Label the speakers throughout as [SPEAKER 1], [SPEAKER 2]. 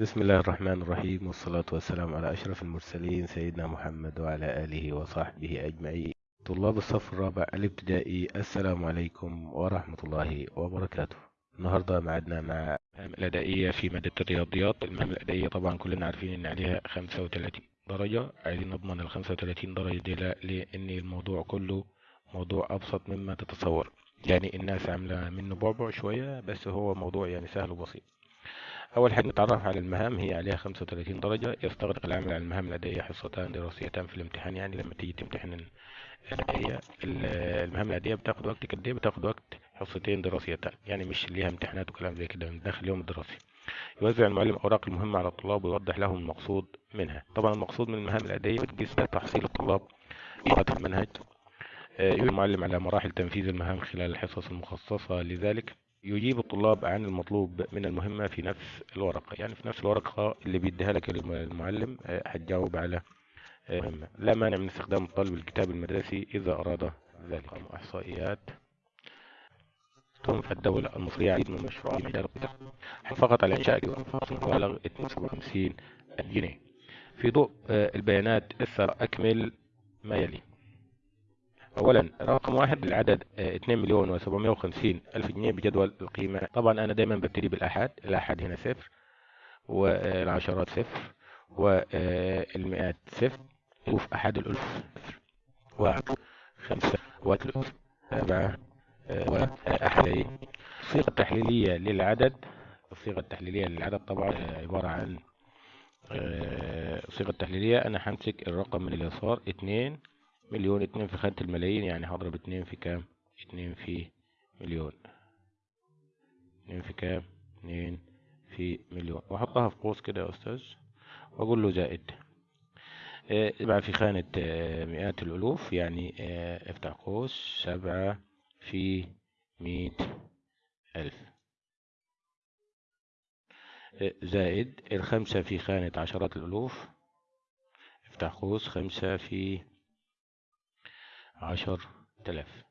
[SPEAKER 1] بسم الله الرحمن الرحيم والصلاة والسلام على أشرف المرسلين سيدنا محمد وعلى آله وصحبه أجمعين. طلاب الصف الرابع الابتدائي السلام عليكم ورحمة الله وبركاته. النهاردة معدنا مع المهام الأدائية في مادة الرياضيات. المهام الأدائية طبعا كلنا عارفين إن عليها 35 درجة. عايزين نضمن ال 35 درجة دي لا لأن الموضوع كله موضوع أبسط مما تتصور. يعني الناس عاملة منه بعبع شوية بس هو موضوع يعني سهل وبسيط. أول حاجة نتعرف على المهام هي عليها 35 درجة. يستغرق العمل على المهام الأدائية حصتان دراسيتان في الامتحان. يعني لما تيجي تمتحن الأدائية المهام الأدائية بتاخد وقت. قد إيه بتاخد وقت؟ حصتين دراسيتان. يعني مش ليها امتحانات وكلام زي كده. من داخل اليوم الدراسي يوزع المعلم أوراق المهمة على الطلاب ويوضح لهم المقصود منها. طبعا المقصود من المهام الأدائية بتقيس تحصيل الطلاب في المنهج. يجب المعلم على مراحل تنفيذ المهام خلال الحصص المخصصة لذلك. يجيب الطلاب عن المطلوب من المهمة في نفس الورقة يعني في نفس الورقة اللي بيديها لك المعلم هتجاوب على مهمة. لا مانع من استخدام الطالب الكتاب المدرسي إذا أراد ذلك. إحصائيات تنفع الدولة المصرية عديد من المشروعات مجال على إنشاء مبلغ 52 جنيه. في ضوء البيانات الثر أكمل ما يلي. اولا رقم واحد العدد 2 مليون و750 ألف جنيه بجدول القيمة. طبعا أنا دايما ببتدي بالاحاد الاحاد هنا صفر والعشرات صفر والمئات صفر. الف أحد الألف صفر. واحد خمسة وثلاث سبعة واحدين الصيغة التحليلية للعدد الصيغة التحليلية للعدد طبعا عبارة عن الصيغة التحليلية أنا همسك الرقم من اليسار اتنين مليون اتنين في خانة الملايين يعني هضرب اتنين في كام؟ اتنين في مليون. اتنين في كام؟ اتنين في مليون. وأحطها في قوس كده يا أستاذ وأقول له زائد. آه في خانة آه مئات الألوف يعني آه افتح قوس سبعة في مئة ألف. زائد الخمسة في خانة عشرات الألوف. افتح قوس خمسة في عشر تلاف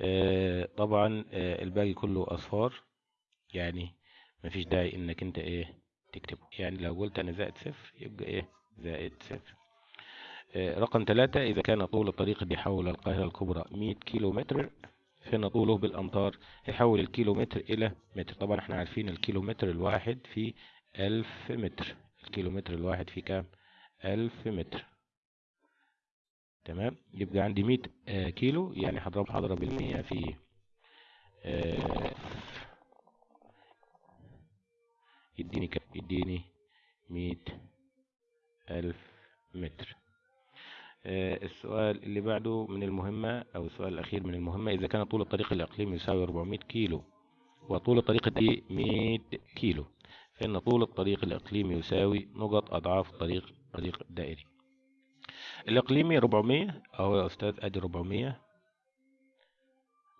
[SPEAKER 1] آه طبعا آه الباقي كله أصفار. يعني مفيش داعي إنك أنت إيه تكتبه. يعني لو قلت أنا زائد صفر يبقى إيه؟ زائد صفر. آه رقم ثلاثة إذا كان طول الطريق اللي يحول القاهرة الكبرى 100 كيلو متر فإن طوله بالأمتار يحول الكيلو متر إلى متر. طبعا إحنا عارفين الكيلو متر الواحد في ألف متر. الكيلو متر الواحد في كام؟ ألف متر. تمام؟ يبقى عندي 100 آه كيلو. يعني هضرب هضرب المية في آه يديني كم؟ يديني 100 ألف متر. آه السؤال اللي بعده من المهمة أو السؤال الأخير من المهمة إذا كان طول الطريق الإقليمي يساوي 400 كيلو وطول الطريق دي 100 كيلو فإن طول الطريق الإقليمي يساوي نقط أضعاف الطريق الطريق الدائري الإقليمي 400 أهو يا أستاذ أدي 400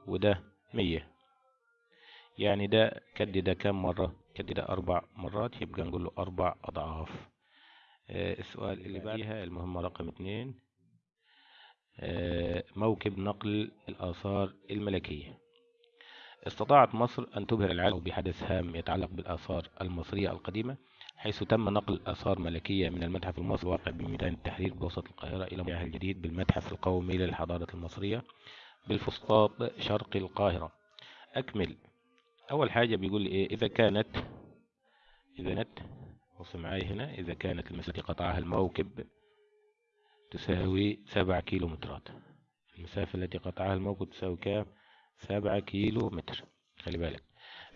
[SPEAKER 1] وده 100 يعني ده كد ده كم مرة؟ كد ده أربع مرات يبقى نقول له أربع أضعاف. آه السؤال اللي بعدها المهمة رقم اتنين. آه موكب نقل الآثار الملكية. استطاعت مصر أن تبهر العالم بحدث هام يتعلق بالآثار المصرية القديمة. حيث تم نقل آثار ملكية من المتحف المصري الواقع بميدان التحرير بوسط القاهرة إلى المتحف الجديد بالمتحف القومي للحضارة المصرية بالفسطاط شرق القاهرة. أكمل. أول حاجة بيقول لي إيه؟ إذا كانت إذا كانت بص معايا هنا إذا كانت المسافة التي قطعها الموكب تساوي سبع كيلو مترات المسافة التي قطعها الموكب تساوي كام؟ سبعة كيلو متر خلي بالك.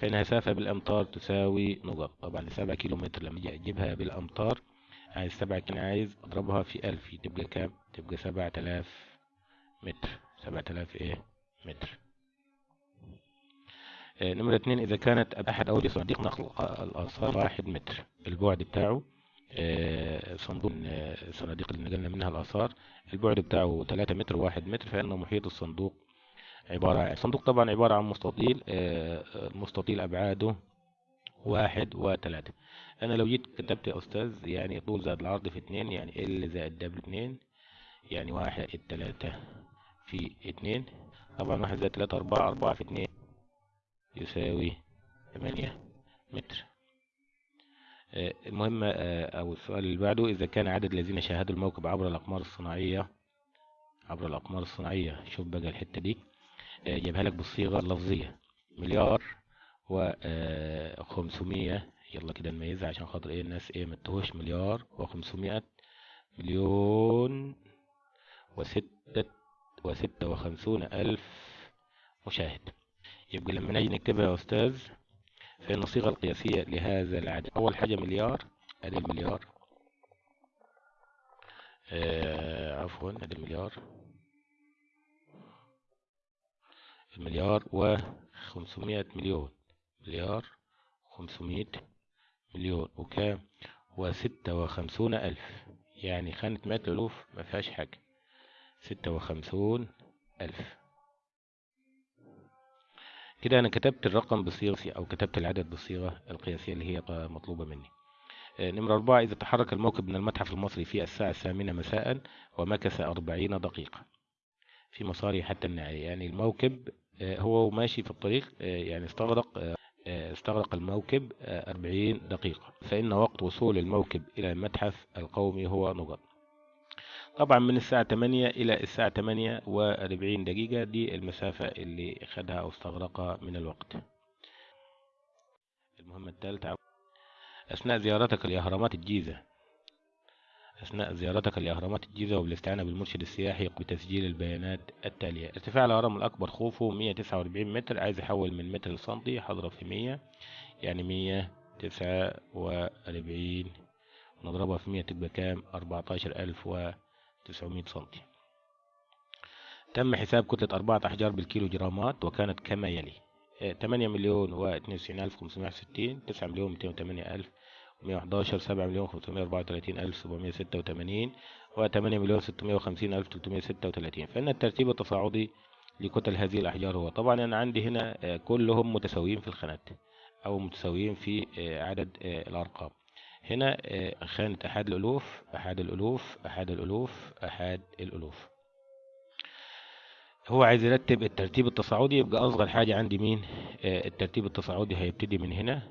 [SPEAKER 1] فإنها سافة بالأمتار تساوي نقط طبعا سبعة كيلو متر لما أجي أجيبها بالأمتار عايز سبعة كان عايز أضربها في ألف. تبقى كام؟ تبقى سبعة آلاف متر. سبعة آلاف إيه؟ متر. آه نمرة اتنين إذا كانت أحد أوجه صناديق نقل الآثار واحد متر. البعد بتاعه آه صندوق آه الصناديق اللي نقلنا منها الآثار. البعد بتاعه تلاتة متر واحد متر فإن محيط الصندوق عبارة عن الصندوق طبعا عبارة عن مستطيل المستطيل أبعاده واحد وثلاثة. أنا لو جيت كتبت يا أستاذ يعني طول زائد العرض في اتنين يعني ال زائد دبل اتنين يعني واحد التلاتة في اتنين. طبعا واحد زائد تلاتة أربعة أربعة في اتنين يساوي ثمانية متر. آه، المهم آه، أو السؤال اللي بعده إذا كان عدد الذين شاهدوا الموكب عبر الأقمار الصناعية عبر الأقمار الصناعية شوف بقى الحتة دي. آه، جايبها لك بالصيغة اللفظية. مليار و خمسمية. يلا كده نميزها عشان خاطر إيه؟ الناس إيه متهوش مليار وخمسمائة مليون وستة وستة وخمسون ألف مشاهد. يبقى لما نيجي نكتبها يا أستاذ فإن الصيغة القياسية لهذا العدد. أول حاجة مليار أدي المليار. آه عفوا أدي المليار. المليار وخمسمائة مليون. مليار خمسمائة مليون. وكام؟ وستة وخمسون ألف. يعني خانة مئة ألوف ما فيهاش حاجة. ستة وخمسون ألف. كده أنا كتبت الرقم بصيغة أو كتبت العدد بالصيغة القياسية اللي هي مطلوبة مني. آه، نمرة أربعة إذا تحرك الموكب من المتحف المصري في الساعة الثامنة مساء ومكث أربعين دقيقة في مساره حتى النهاية. يعني الموكب هو ماشي في الطريق آه، يعني استغرق استغرق الموكب أربعين دقيقة. فإن وقت وصول الموكب إلى المتحف القومي هو نقط طبعا من الساعة 8 إلى الساعة 8 وأربعين دقيقة دي المسافة اللي خدها أو استغرقها من الوقت. المهمة الثالثة أثناء زيارتك لأهرامات الجيزة أثناء زيارتك لأهرامات الجيزة وبالاستعانة بالمرشد السياحي بتسجيل البيانات التالية. ارتفاع الهرم الأكبر خوفو 149 متر عايز يحول من متر لسنتي حضرب في 100 يعني 149 نضربها في 100 تبقى كام؟ 14900 سنتي. تم حساب كتلة أربعة أحجار بالكيلو جرامات وكانت كما يلي. 8 مليون و 92560 9 مليون 208 ألف 111 7 مليون 534 ألف 786 و 8 مليون 650 ألف 336 فإن الترتيب التصاعدي لكتل هذه الأحجار هو طبعا أنا عندي هنا آه، كلهم متساويين في الخانات أو متساويين في آه، عدد آه، الأرقام. هنا خانة أحد الألوف أحد الألوف أحد الألوف أحد الألوف. هو عايز يرتب الترتيب التصاعدي يبقى أصغر حاجة عندي مين؟ الترتيب التصاعدي هيبتدي من هنا.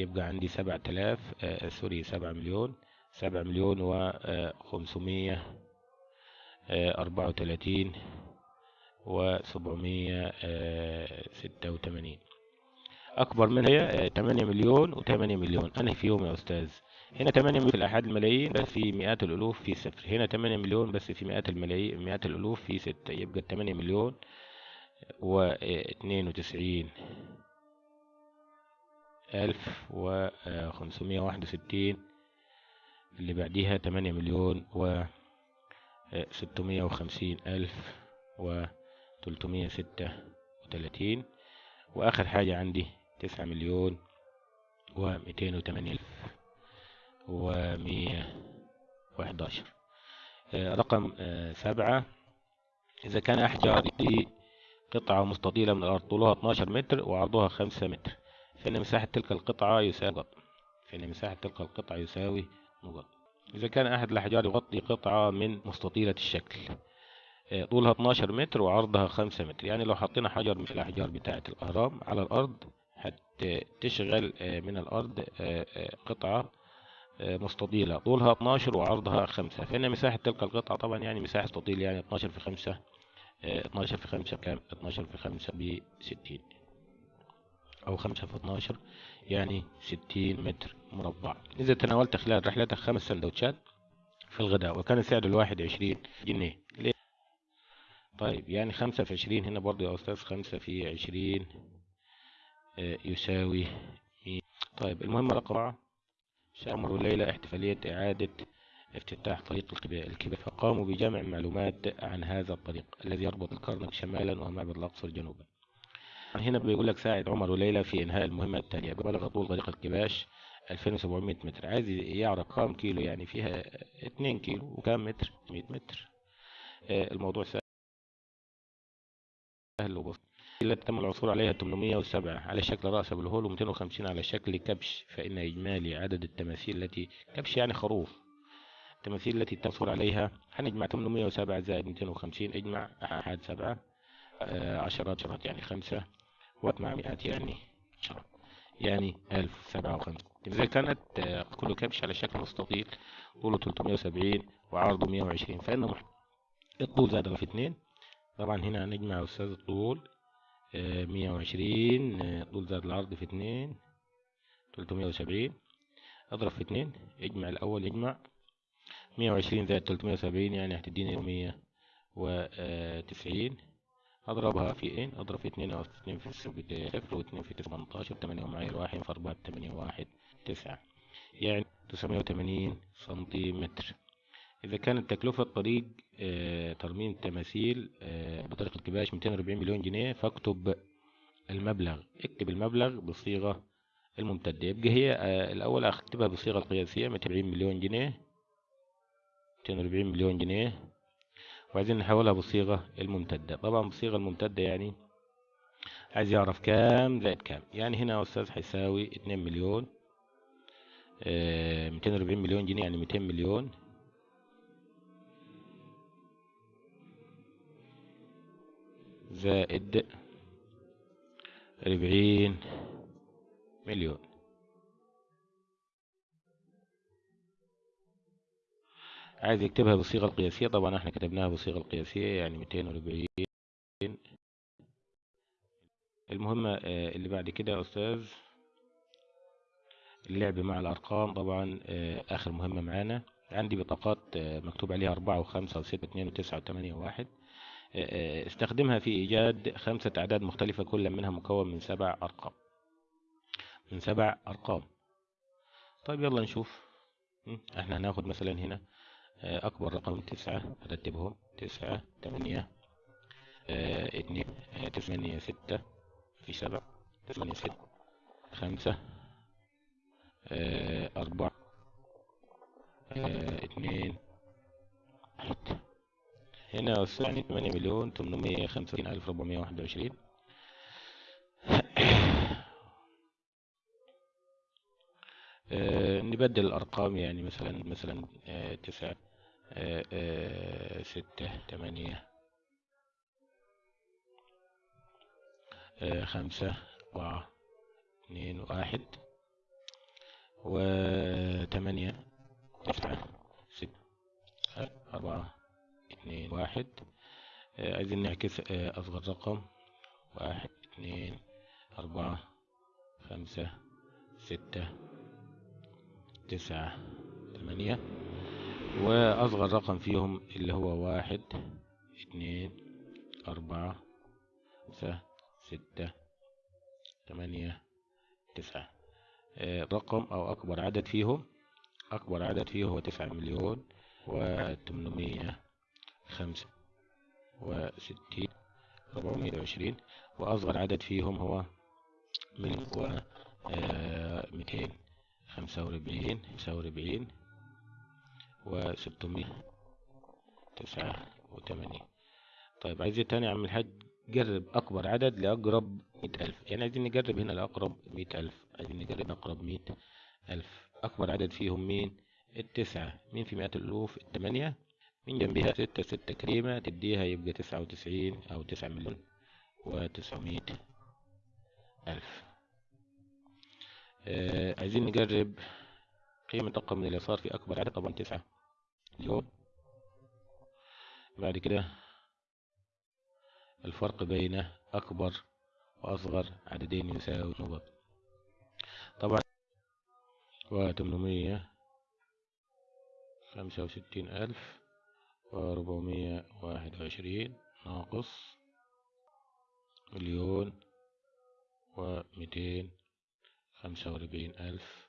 [SPEAKER 1] يبقى عندي سبعة آلاف آه، سوري سبعة مليون سبعة مليون وخمسمية آه، أربعة وتلاتين وسبعمية ستة وتمانين. أكبر منها تمانية مليون وتمانية مليون. أنا في يوم يا أستاذ. هنا تمانية مليون في الأحد الملايين بس في مئات الألوف في صفر. هنا تمانية مليون بس في مئات الملايين مئات الألوف في ستة. يبقى تمانية مليون واثنين وتسعين. ألف وخمسمية واحد وستين اللي بعديها تمانية مليون و وخمسين ألف وتلتمية ستة وتلاتين وآخر حاجة عندي تسعة مليون ومئتين وتمانية ألف ومية وحداشر. رقم سبعة إذا كان أحجار دي قطعة مستطيلة من الأرض طولها 12 متر وعرضها 5 متر. فإن مساحة تلك القطعة يساوي نقط فإن مساحة تلك القطعة يساوي نقط إذا كان أحد الأحجار يغطي قطعة من مستطيلة الشكل آه، طولها 12 متر وعرضها 5 متر. يعني لو حطينا حجر من الأحجار بتاعة الأهرام على الأرض هتشغل آه، من الأرض آه، قطعة مستطيلة. طولها 12 وعرضها 5 فإن مساحة تلك القطعة طبعا يعني مساحة مستطيل يعني 12 في 5 12 في 5 كام؟ 12 في 5 ب 60 أو خمسة في اتناشر يعني ستين متر مربع. إذا تناولت خلال رحلتك خمس سندوتشات في الغداء وكان سعر الواحد عشرين جنيه. ليه؟ طيب يعني خمسة في عشرين هنا برضو يا أستاذ خمسة في عشرين آه، يساوي طيب المهم رقم أربعة شامر الليلة احتفالية إعادة افتتاح طريق الكبار فقاموا بجمع معلومات عن هذا الطريق الذي يربط الكرنك شمالا ومعبد الأقصر جنوبا. هنا بيقول لك ساعد عمر وليلى في إنهاء المهمة التالية. بلغ طول طريق الكباش 2700 متر. عايز يعرف كام كيلو؟ يعني فيها 2 كيلو وكام متر؟ 100 متر. آه، الموضوع سهل وبسيط. التي تم العثور عليها 807 على شكل رأس أبو الهول و250 على شكل كبش فإن إجمالي عدد التماثيل التي كبش يعني خروف. التماثيل التي تم العثور عليها هنجمع 807 زائد 250 إجمع أحد سبعة آه، عشرات شرط يعني خمسة. وات مع مئات يعني شرط يعني ألف سبعة وخمسين. إذا كانت آه، كل كبش على شكل مستطيل. طوله 370 وعرضه 120 فإن الطول زاد في اتنين. طبعا هنا هنجمع يا أستاذ الطول آه، 120 آه، طول زاد العرض في اتنين. 370 أضرب في اتنين. اجمع الأول اجمع. 120 زائد 370 يعني هتديني 190 أضربها في إيه أضرب في اتنين أو اتنين في صفر واتنين في تمنتاشر تمانية ومعايا واحد في اربعة تمانية واحد تسعة. يعني تسعمية وتمانين سنتيمتر. إذا كانت تكلفة طريق آه، ترميم التماثيل آه، بطريقة كباش 240 مليون جنيه فاكتب المبلغ. اكتب المبلغ بصيغة الممتدة. يبقى هي آه، الأول أكتبها بصيغة القياسية 240 مليون جنيه. 240 مليون جنيه. وعايزين نحولها بالصيغة الممتدة. طبعا بالصيغة الممتدة يعني عايز يعرف كام زائد كام. يعني هنا يا أستاذ هيساوي 2 مليون آه، 240 مليون جنيه يعني 200 مليون. زائد 40 مليون. عايز يكتبها بالصيغة القياسية. طبعا إحنا كتبناها بالصيغة القياسية يعني 240 المهمة آه، اللي بعد كده يا أستاذ اللعب مع الأرقام. طبعا آه، آخر مهمة معانا. عندي بطاقات آه، مكتوب عليها أربعة وخمسة وستة واثنين وتسعة وثمانية وواحد. استخدمها في إيجاد خمسة أعداد مختلفة كل منها مكون من سبع أرقام. من سبع أرقام. طيب يلا نشوف. إحنا هناخد مثلا هنا أكبر رقم تسعة هرتبهم تسعة تمانية آه، اتنين آه، تمانية ستة في سبعة تمانية ستة خمسة آه، أربعة آه، اتنين واحد هنا وسعني تمانية مليون تمنمية خمسة وستين ألف ربعمية واحد وعشرين. آه، نبدل الأرقام يعني مثلا مثلا آه، تسعة آه، آه، ستة تمانية خمسة أربعة اثنين واحد وثمانية تسعة ستة أربعة اثنين واحد. عايزين نعكس أصغر رقم. واحد اثنين أربعة خمسة ستة تسعة ثمانية وأصغر رقم فيهم اللي هو واحد اثنين أربعة خمسة ستة ثمانية تسعة. آه، رقم أو أكبر عدد فيهم أكبر عدد فيه هو تسعة مليون وثمانمية خمسة وستين ربعمية وعشرين وأصغر عدد فيهم هو من هو ميتين خمسة وأربعين خمسة وأربعين وستمية تسعة وثمانين طيب عايز إيه تاني يا عم الحاج؟ جرب أكبر عدد لأقرب مئة ألف. يعني عايزين نجرب هنا لأقرب مئة ألف. عايزين نجرب أقرب مئة ألف. أكبر عدد فيهم مين؟ التسعة. مين في مئة الألوف؟ الثمانية من جنبها ستة. ستة كريمة تديها يبقى تسعة وتسعين أو تسعة مليون وتسعمية ألف. عايزين نجرب قيمة رقم من اليسار في أكبر عدد طبعا تسعة. مليون بعد كده الفرق بين أكبر وأصغر عددين يساوي نقط. طبعا وتمنمية خمسة وستين ألف وربعمية واحد وعشرين ناقص مليون ومئتين خمسة وأربعين ألف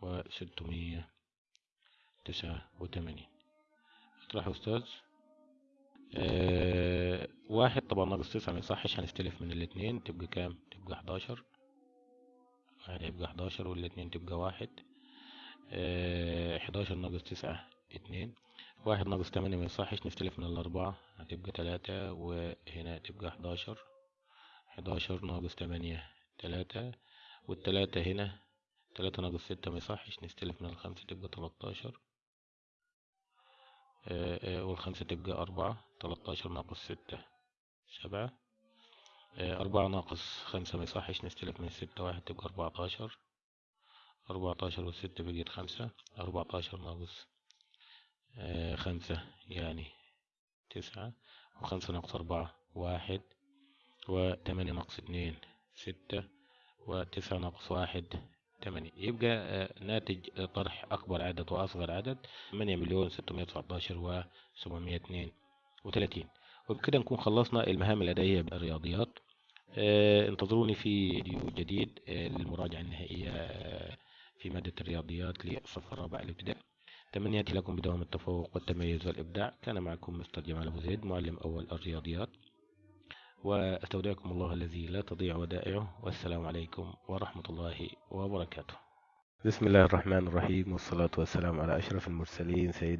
[SPEAKER 1] وستمية تسعة وثمانين اطرح أستاذ. آه واحد طبعا ناقص تسعة ما يصحش هنستلف من الاتنين تبقى كام؟ تبقى حداشر. واحد هيبقى حداشر والاتنين تبقى واحد. آه حداشر ناقص تسعة اتنين. واحد ناقص تمانية ما يصحش نستلف من الأربعة هتبقى تلاتة وهنا تبقى حداشر. حداشر ناقص تمانية تلاتة. والتلاتة هنا تلاتة ناقص ستة ما يصحش نستلف من الخمسة تبقى تلاتاشر آه، آه، والخمسة تبقى أربعة تلاتاشر ناقص ستة سبعة. آه، أربعة ناقص خمسة ما يصحش نستلف من ستة واحد تبقى أربعتاشر. أربعتاشر والستة بقت خمسة أربعتاشر ناقص خمسة يعني تسعة. وخمسة ناقص أربعة واحد وتمانية ناقص اتنين ستة. وتسعة ناقص واحد تمانية. يبقى آه، ناتج طرح أكبر عدد وأصغر عدد تمانية مليون ستمية تسعتاشر وسبعمية اتنين وتلاتين وبكده نكون خلصنا المهام الأدائية بالرياضيات. آه، انتظروني في فيديو جديد آه، للمراجعة النهائية في مادة الرياضيات للصف الرابع الابتدائي. تمنياتي لكم بدوام التفوق والتميز والإبداع. كان معكم مستر جمال أبو زيد معلم أول الرياضيات. وأستودعكم الله الذي لا تضيع ودائعه والسلام عليكم ورحمة الله وبركاته. بسم الله الرحمن الرحيم والصلاة والسلام على أشرف المرسلين سيدنا